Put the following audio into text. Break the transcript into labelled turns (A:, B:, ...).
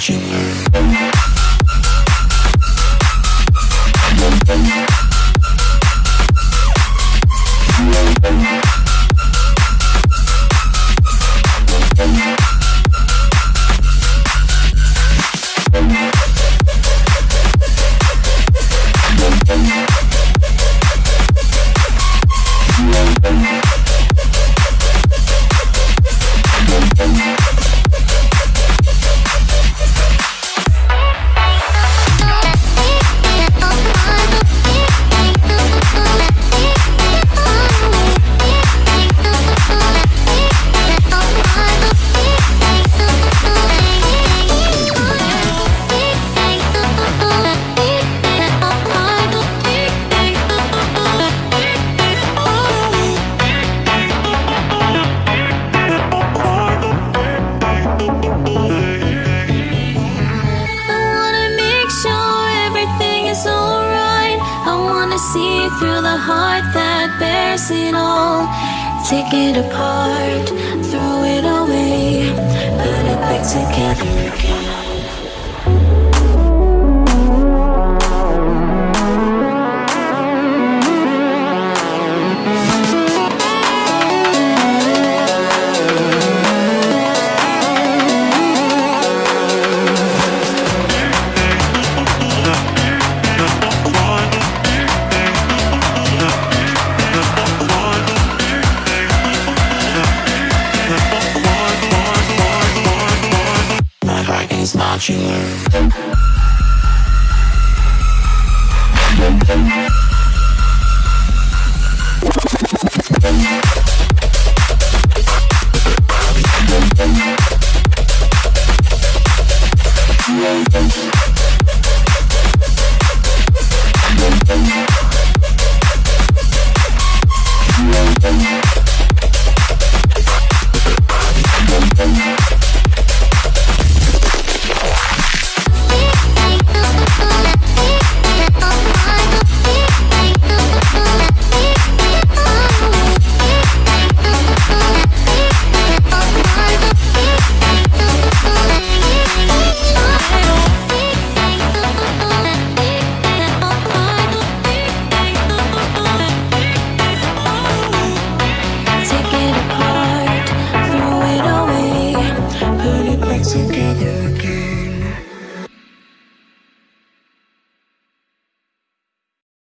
A: watching her. See through the heart that bears it all. Take it apart, throw it away, put it back together again.
B: Is modular.